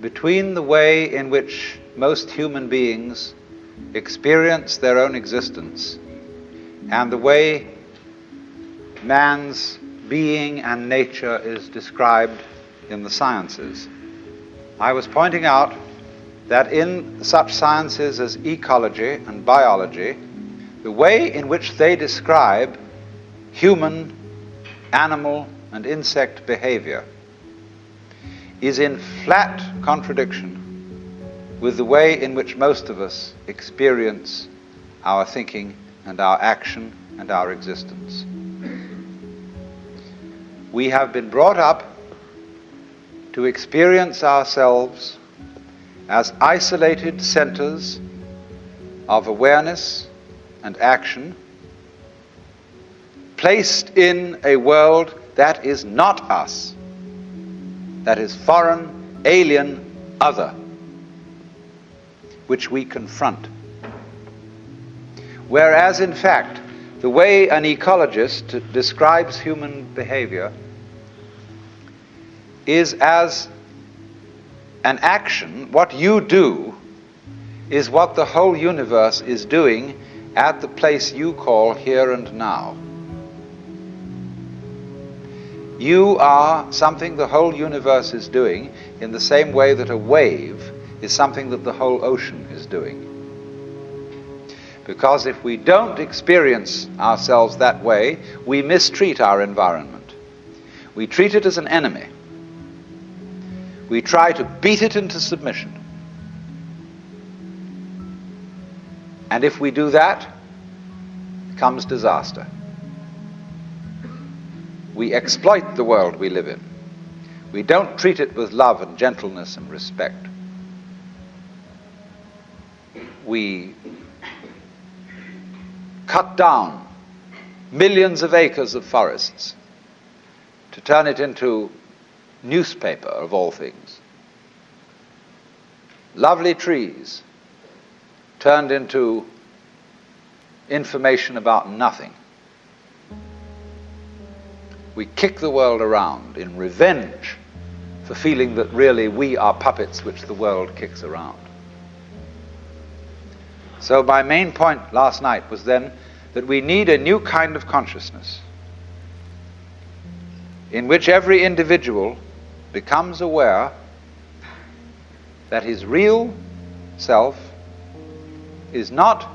between the way in which most human beings experience their own existence and the way man's being and nature is described in the sciences. I was pointing out that in such sciences as ecology and biology, the way in which they describe human, animal, and insect behavior is in flat contradiction with the way in which most of us experience our thinking and our action and our existence. We have been brought up to experience ourselves as isolated centers of awareness and action placed in a world that is not us, that is foreign, alien, other, which we confront. Whereas, in fact, the way an ecologist describes human behavior is as an action, what you do is what the whole universe is doing at the place you call here and now. You are something the whole universe is doing in the same way that a wave is something that the whole ocean is doing. Because if we don't experience ourselves that way, we mistreat our environment. We treat it as an enemy. We try to beat it into submission. And if we do that, comes disaster. We exploit the world we live in. We don't treat it with love and gentleness and respect. We cut down millions of acres of forests to turn it into newspaper of all things. Lovely trees turned into information about nothing. We kick the world around in revenge for feeling that really we are puppets which the world kicks around. So, my main point last night was then that we need a new kind of consciousness in which every individual becomes aware that his real self is not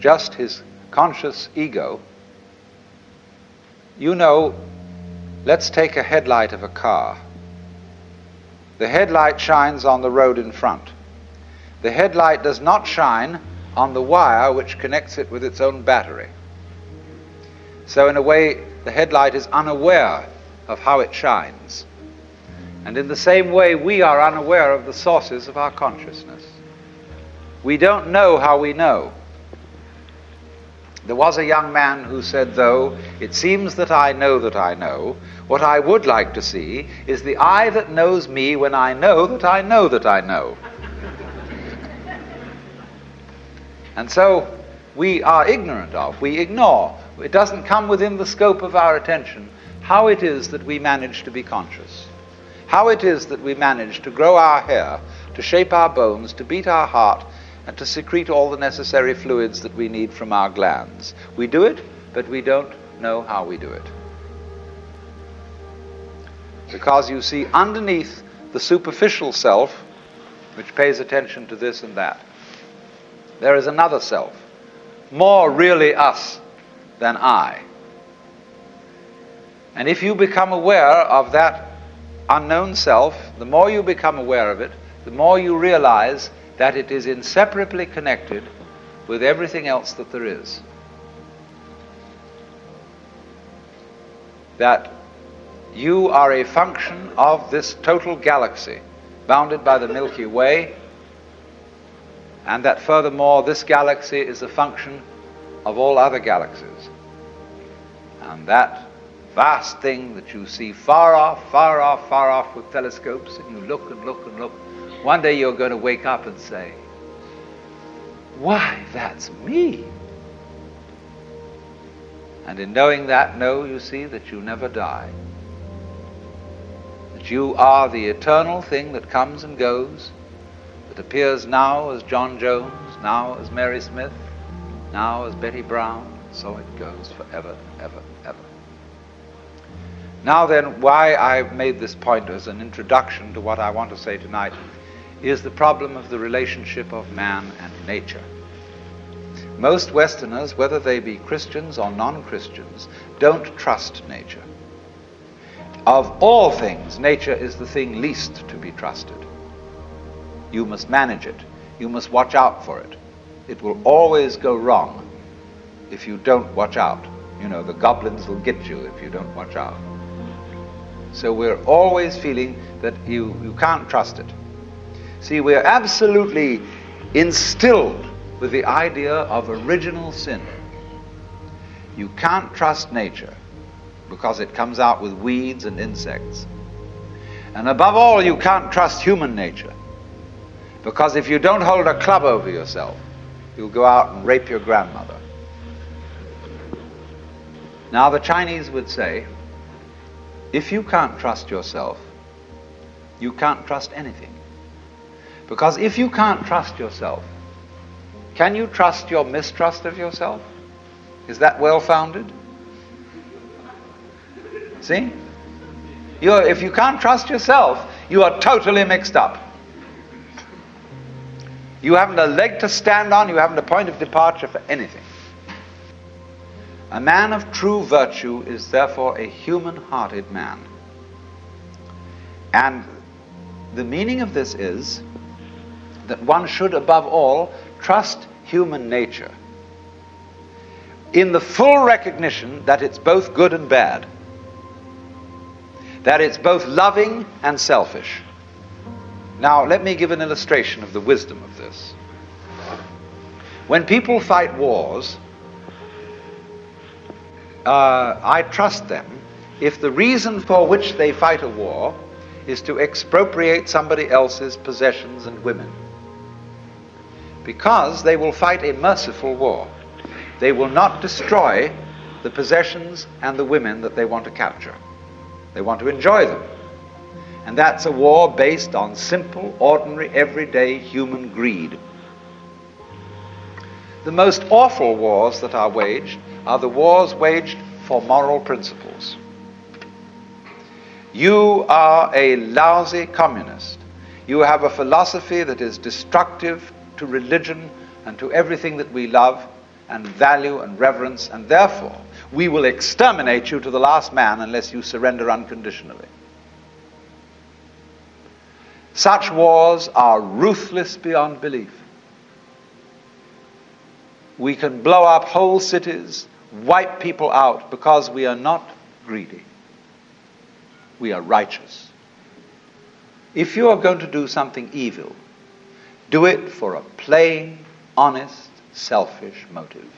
just his conscious ego. You know, let's take a headlight of a car. The headlight shines on the road in front. The headlight does not shine on the wire which connects it with its own battery. So, in a way, the headlight is unaware of how it shines. And in the same way, we are unaware of the sources of our consciousness. We don't know how we know. There was a young man who said, though, it seems that I know that I know, what I would like to see is the eye that knows me when I know that I know that I know. And so we are ignorant of, we ignore, it doesn't come within the scope of our attention how it is that we manage to be conscious, how it is that we manage to grow our hair, to shape our bones, to beat our heart, and to secrete all the necessary fluids that we need from our glands. We do it, but we don't know how we do it. Because you see, underneath the superficial self, which pays attention to this and that, there is another self, more really us than I. And if you become aware of that unknown self, the more you become aware of it, the more you realize that it is inseparably connected with everything else that there is. That you are a function of this total galaxy, bounded by the Milky Way, and that furthermore, this galaxy is a function of all other galaxies. And that vast thing that you see far off, far off, far off with telescopes, and you look and look and look, one day you're going to wake up and say, Why, that's me. And in knowing that, know, you see, that you never die. That you are the eternal thing that comes and goes, that appears now as John Jones, now as Mary Smith, now as Betty Brown, so it goes forever, ever, ever. Now, then, why I have made this point as an introduction to what I want to say tonight is the problem of the relationship of man and nature. Most Westerners, whether they be Christians or non Christians, don't trust nature. Of all things, nature is the thing least to be trusted. You must manage it, you must watch out for it. It will always go wrong if you don't watch out. You know, the goblins will get you if you don't watch out. So we're always feeling that you, you can't trust it. See, we're absolutely instilled with the idea of original sin. You can't trust nature because it comes out with weeds and insects. And above all, you can't trust human nature because if you don't hold a club over yourself, you'll go out and rape your grandmother. Now, the Chinese would say, if you can't trust yourself, you can't trust anything. Because if you can't trust yourself, can you trust your mistrust of yourself? Is that well founded? See? You're, if you can't trust yourself, you are totally mixed up. You haven't a leg to stand on, you haven't a point of departure for anything. A man of true virtue is therefore a human hearted man. And the meaning of this is that one should, above all, trust human nature in the full recognition that it's both good and bad, that it's both loving and selfish. Now, let me give an illustration of the wisdom of this. When people fight wars, uh, I trust them if the reason for which they fight a war is to expropriate somebody else's possessions and women. Because they will fight a merciful war. They will not destroy the possessions and the women that they want to capture. They want to enjoy them. And that's a war based on simple, ordinary, everyday human greed. The most awful wars that are waged are the wars waged for moral principles. You are a lousy communist. You have a philosophy that is destructive to religion and to everything that we love and value and reverence, and therefore we will exterminate you to the last man unless you surrender unconditionally. Such wars are ruthless beyond belief. We can blow up whole cities, wipe people out because we are not greedy. We are righteous. If you are going to do something evil, do it for a plain, honest, selfish motive.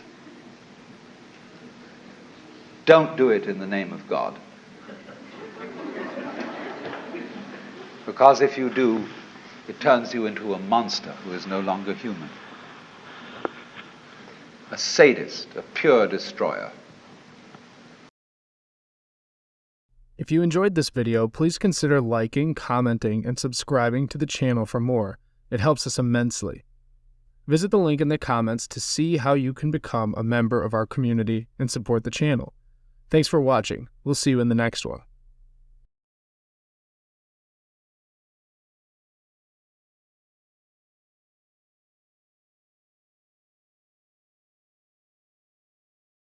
Don't do it in the name of God. Because if you do, it turns you into a monster who is no longer human a sadist, a pure destroyer. If you enjoyed this video, please consider liking, commenting, and subscribing to the channel for more. It helps us immensely. Visit the link in the comments to see how you can become a member of our community and support the channel. Thanks for watching. We'll see you in the next one.